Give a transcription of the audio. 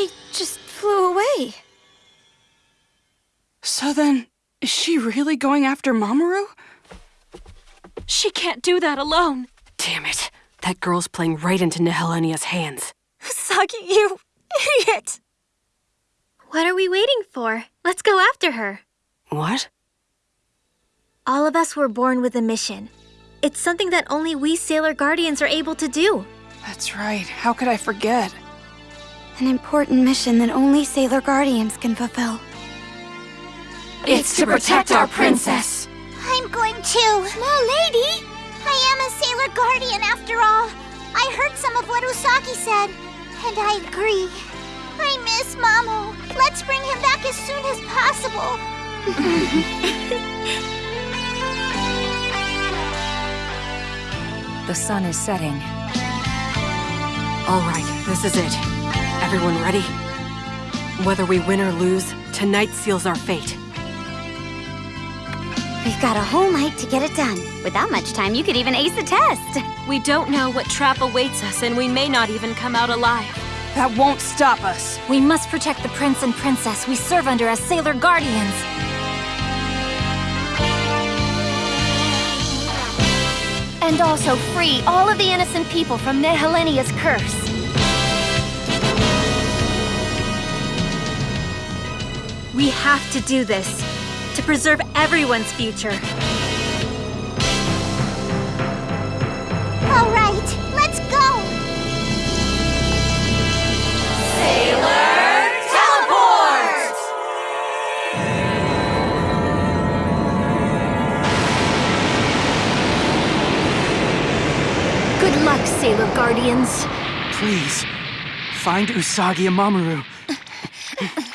She just flew away. So then, is she really going after Mamoru? She can't do that alone. Damn it. That girl's playing right into Nehelenia's hands. Usagi, you idiot! What are we waiting for? Let's go after her. What? All of us were born with a mission. It's something that only we Sailor Guardians are able to do. That's right. How could I forget? An important mission that only Sailor Guardians can fulfill. It's to protect our princess. I'm going too. Small lady! I am a Sailor Guardian after all. I heard some of what Usagi said, and I agree. I miss Mamo. Let's bring him back as soon as possible. The sun is setting. All right, this is it. Everyone ready? Whether we win or lose, tonight seals our fate. We've got a whole night to get it done. Without much time, you could even ace the test. We don't know what trap awaits us, and we may not even come out alive. That won't stop us. We must protect the prince and princess we serve under as Sailor Guardians. And also free all of the innocent people from Nehelenia's curse. We have to do this to preserve everyone's future. All right, let's go. Sailor Teleport! Good luck, Sailor Guardians. Please, find Usagi and Mamoru.